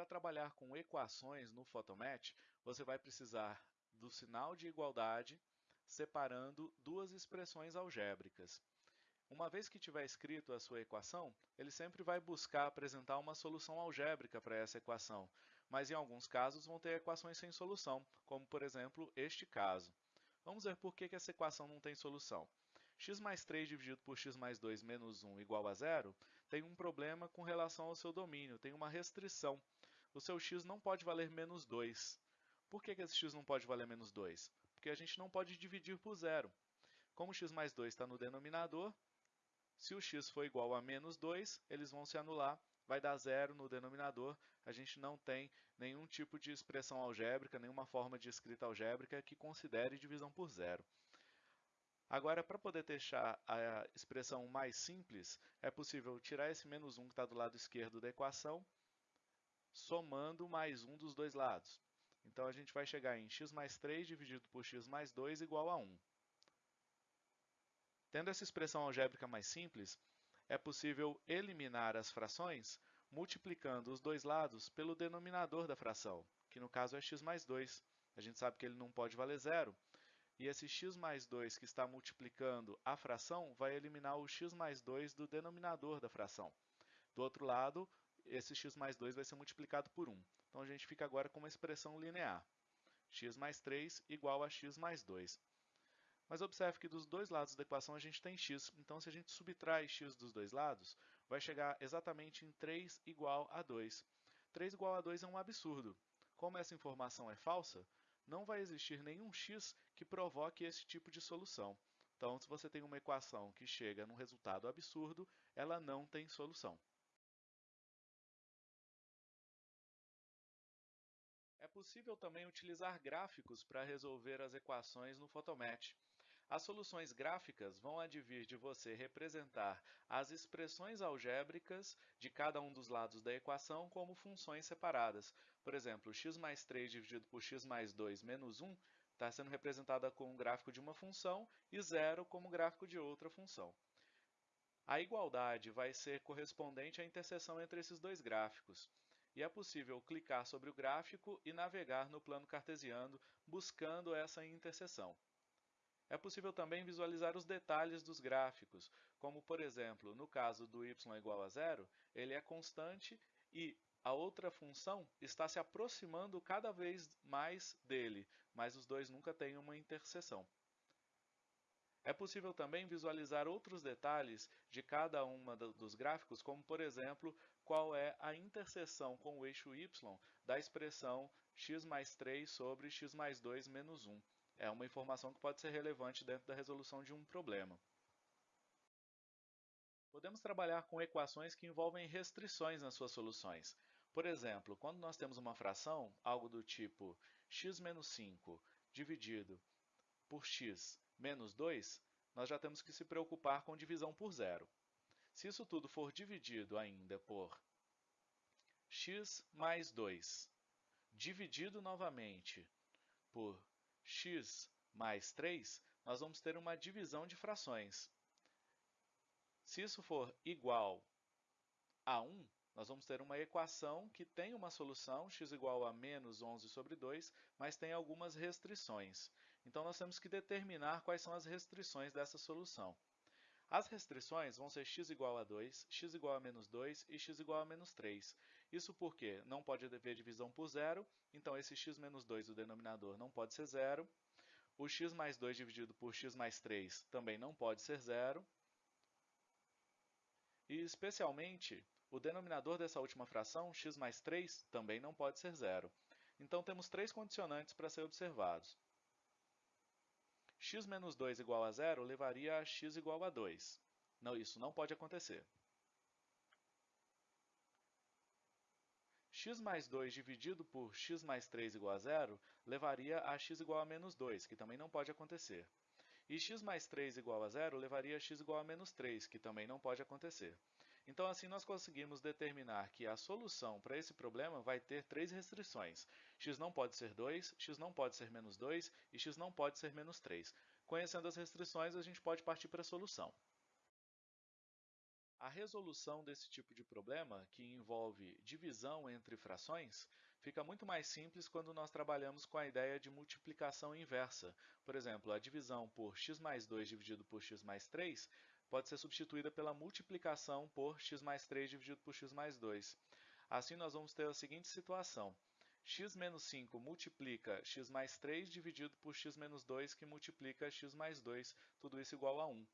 Para trabalhar com equações no Photomatch, você vai precisar do sinal de igualdade separando duas expressões algébricas. Uma vez que tiver escrito a sua equação, ele sempre vai buscar apresentar uma solução algébrica para essa equação, mas em alguns casos vão ter equações sem solução, como por exemplo este caso. Vamos ver por que essa equação não tem solução x mais 3 dividido por x mais 2 menos 1 igual a zero, tem um problema com relação ao seu domínio, tem uma restrição. O seu x não pode valer menos 2. Por que, que esse x não pode valer menos 2? Porque a gente não pode dividir por zero. Como x mais 2 está no denominador, se o x for igual a menos 2, eles vão se anular, vai dar zero no denominador. A gente não tem nenhum tipo de expressão algébrica, nenhuma forma de escrita algébrica que considere divisão por zero. Agora, para poder deixar a expressão mais simples, é possível tirar esse menos 1 que está do lado esquerdo da equação, somando mais 1 dos dois lados. Então, a gente vai chegar em x mais 3 dividido por x mais 2 igual a 1. Tendo essa expressão algébrica mais simples, é possível eliminar as frações multiplicando os dois lados pelo denominador da fração, que no caso é x mais 2. A gente sabe que ele não pode valer zero, e esse x mais 2 que está multiplicando a fração vai eliminar o x mais 2 do denominador da fração. Do outro lado, esse x mais 2 vai ser multiplicado por 1. Então, a gente fica agora com uma expressão linear. x mais 3 igual a x mais 2. Mas observe que dos dois lados da equação a gente tem x, então se a gente subtrai x dos dois lados, vai chegar exatamente em 3 igual a 2. 3 igual a 2 é um absurdo. Como essa informação é falsa, não vai existir nenhum x que provoque esse tipo de solução. Então, se você tem uma equação que chega num resultado absurdo, ela não tem solução. Possível também utilizar gráficos para resolver as equações no Photomatch. As soluções gráficas vão advir de você representar as expressões algébricas de cada um dos lados da equação como funções separadas. Por exemplo, x mais 3 dividido por x mais 2 menos 1 está sendo representada como gráfico de uma função e zero como gráfico de outra função. A igualdade vai ser correspondente à interseção entre esses dois gráficos. E é possível clicar sobre o gráfico e navegar no plano cartesiano buscando essa interseção. É possível também visualizar os detalhes dos gráficos, como, por exemplo, no caso do y igual a zero, ele é constante e a outra função está se aproximando cada vez mais dele, mas os dois nunca têm uma interseção. É possível também visualizar outros detalhes de cada um dos gráficos, como, por exemplo, qual é a interseção com o eixo y da expressão x mais 3 sobre x mais 2 menos 1 é uma informação que pode ser relevante dentro da resolução de um problema. Podemos trabalhar com equações que envolvem restrições nas suas soluções. Por exemplo, quando nós temos uma fração, algo do tipo x menos 5 dividido por x menos 2, nós já temos que se preocupar com divisão por zero. Se isso tudo for dividido ainda por x mais 2, dividido novamente por x mais 3, nós vamos ter uma divisão de frações. Se isso for igual a 1, nós vamos ter uma equação que tem uma solução, x igual a menos 11 sobre 2, mas tem algumas restrições. Então, nós temos que determinar quais são as restrições dessa solução. As restrições vão ser x igual a 2, x igual a menos 2 e x igual a menos 3. Isso porque não pode haver divisão por zero, então esse x menos 2, o denominador, não pode ser zero. O x mais 2 dividido por x mais 3 também não pode ser zero. E, especialmente, o denominador dessa última fração, x mais 3, também não pode ser zero. Então, temos três condicionantes para ser observados x menos 2 igual a zero levaria a x igual a 2. Não, isso não pode acontecer. x mais 2 dividido por x mais 3 igual a zero levaria a x igual a menos 2, que também não pode acontecer. E x mais 3 igual a zero levaria a x igual a menos 3, que também não pode acontecer. Então, assim, nós conseguimos determinar que a solução para esse problema vai ter três restrições. x não pode ser 2, x não pode ser menos 2 e x não pode ser menos 3. Conhecendo as restrições, a gente pode partir para a solução. A resolução desse tipo de problema, que envolve divisão entre frações, fica muito mais simples quando nós trabalhamos com a ideia de multiplicação inversa. Por exemplo, a divisão por x mais 2 dividido por x mais 3 pode ser substituída pela multiplicação por x mais 3 dividido por x mais 2. Assim, nós vamos ter a seguinte situação. x menos 5 multiplica x mais 3 dividido por x menos 2, que multiplica x mais 2, tudo isso igual a 1.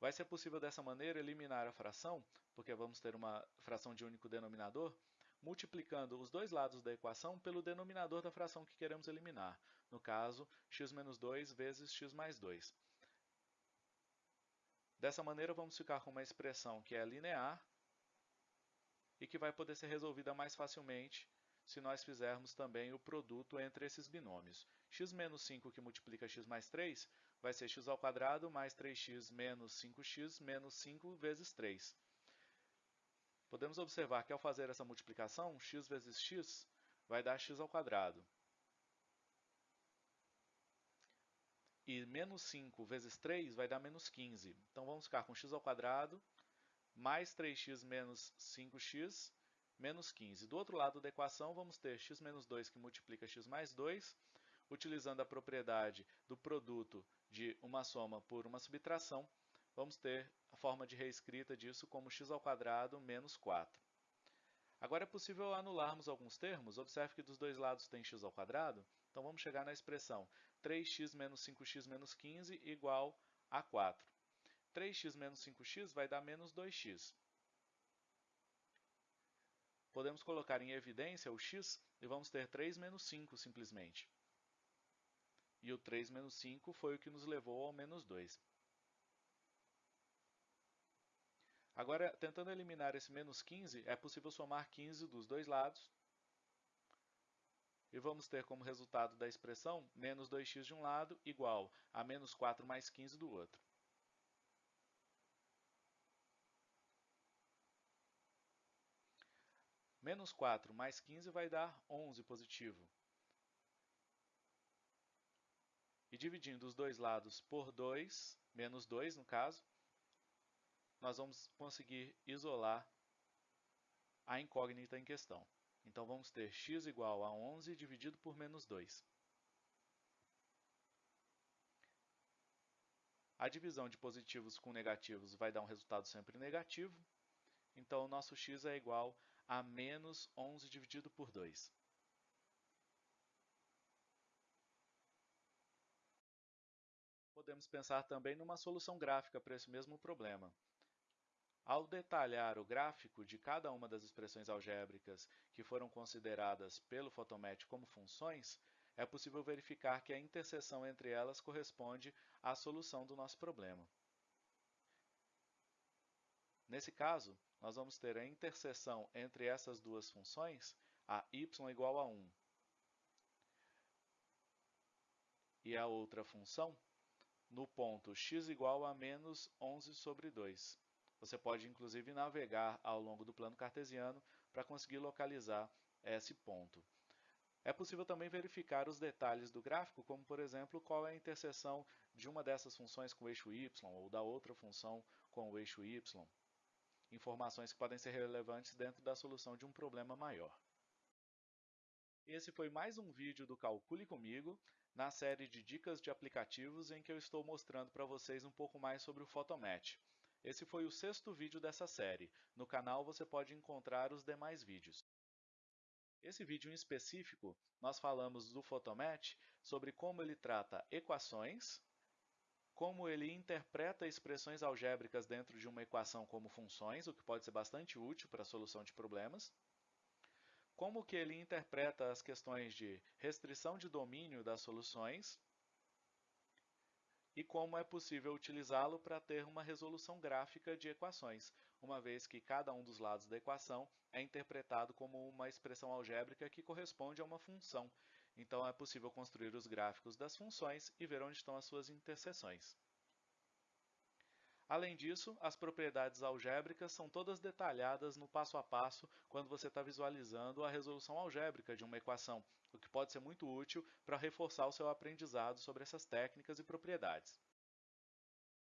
Vai ser possível dessa maneira eliminar a fração, porque vamos ter uma fração de único denominador, multiplicando os dois lados da equação pelo denominador da fração que queremos eliminar. No caso, x menos 2 vezes x mais 2. Dessa maneira, vamos ficar com uma expressão que é linear e que vai poder ser resolvida mais facilmente se nós fizermos também o produto entre esses binômios. x menos 5 que multiplica x mais 3 vai ser x ao quadrado mais 3x menos 5x menos 5 vezes 3. Podemos observar que ao fazer essa multiplicação, x vezes x vai dar x ao quadrado. E menos 5 vezes 3 vai dar menos 15. Então vamos ficar com x ao quadrado mais 3x menos 5x menos 15. Do outro lado da equação, vamos ter x menos 2 que multiplica x mais 2, utilizando a propriedade do produto de uma soma por uma subtração, vamos ter a forma de reescrita disso como x ao quadrado menos 4. Agora é possível anularmos alguns termos. Observe que dos dois lados tem x ao quadrado. Então vamos chegar na expressão 3x menos 5x menos 15 igual a 4. 3x menos 5x vai dar menos 2x. Podemos colocar em evidência o x e vamos ter 3 menos 5 simplesmente. E o 3 menos 5 foi o que nos levou ao menos 2. Agora, tentando eliminar esse menos 15, é possível somar 15 dos dois lados. E vamos ter como resultado da expressão menos 2x de um lado igual a menos 4 mais 15 do outro. Menos 4 mais 15 vai dar 11 positivo. E dividindo os dois lados por 2, menos 2 no caso, nós vamos conseguir isolar a incógnita em questão. Então, vamos ter x igual a 11 dividido por menos 2. A divisão de positivos com negativos vai dar um resultado sempre negativo. Então, o nosso x é igual a menos 11 dividido por 2. Podemos pensar também numa solução gráfica para esse mesmo problema. Ao detalhar o gráfico de cada uma das expressões algébricas que foram consideradas pelo Photomatch como funções, é possível verificar que a interseção entre elas corresponde à solução do nosso problema. Nesse caso, nós vamos ter a interseção entre essas duas funções, a y igual a 1 e a outra função, no ponto x igual a menos 11 sobre 2. Você pode, inclusive, navegar ao longo do plano cartesiano para conseguir localizar esse ponto. É possível também verificar os detalhes do gráfico, como, por exemplo, qual é a interseção de uma dessas funções com o eixo y ou da outra função com o eixo y. Informações que podem ser relevantes dentro da solução de um problema maior. Esse foi mais um vídeo do Calcule Comigo na série de dicas de aplicativos em que eu estou mostrando para vocês um pouco mais sobre o Photomatch. Esse foi o sexto vídeo dessa série. No canal você pode encontrar os demais vídeos. Esse vídeo em específico, nós falamos do Photomatch sobre como ele trata equações, como ele interpreta expressões algébricas dentro de uma equação como funções, o que pode ser bastante útil para a solução de problemas, como que ele interpreta as questões de restrição de domínio das soluções e como é possível utilizá-lo para ter uma resolução gráfica de equações, uma vez que cada um dos lados da equação é interpretado como uma expressão algébrica que corresponde a uma função. Então é possível construir os gráficos das funções e ver onde estão as suas interseções. Além disso, as propriedades algébricas são todas detalhadas no passo a passo quando você está visualizando a resolução algébrica de uma equação, o que pode ser muito útil para reforçar o seu aprendizado sobre essas técnicas e propriedades.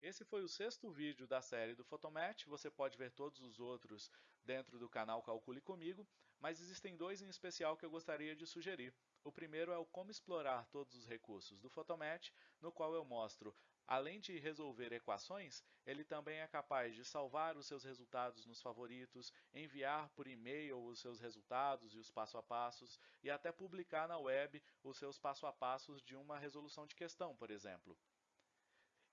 Esse foi o sexto vídeo da série do Photomatch, você pode ver todos os outros dentro do canal Calcule Comigo, mas existem dois em especial que eu gostaria de sugerir. O primeiro é o como explorar todos os recursos do Photomatch, no qual eu mostro, além de resolver equações, ele também é capaz de salvar os seus resultados nos favoritos, enviar por e-mail os seus resultados e os passo a passos, e até publicar na web os seus passo a passos de uma resolução de questão, por exemplo.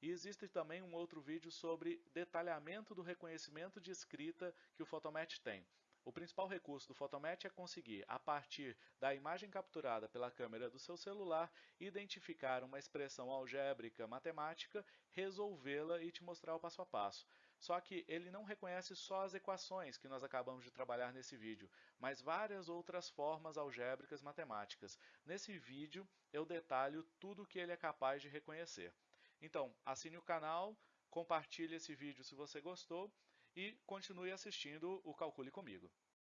E existe também um outro vídeo sobre detalhamento do reconhecimento de escrita que o Photomatch tem. O principal recurso do Photomatch é conseguir, a partir da imagem capturada pela câmera do seu celular, identificar uma expressão algébrica matemática, resolvê-la e te mostrar o passo a passo. Só que ele não reconhece só as equações que nós acabamos de trabalhar nesse vídeo, mas várias outras formas algébricas matemáticas. Nesse vídeo eu detalho tudo o que ele é capaz de reconhecer. Então, assine o canal, compartilhe esse vídeo se você gostou e continue assistindo o Calcule Comigo.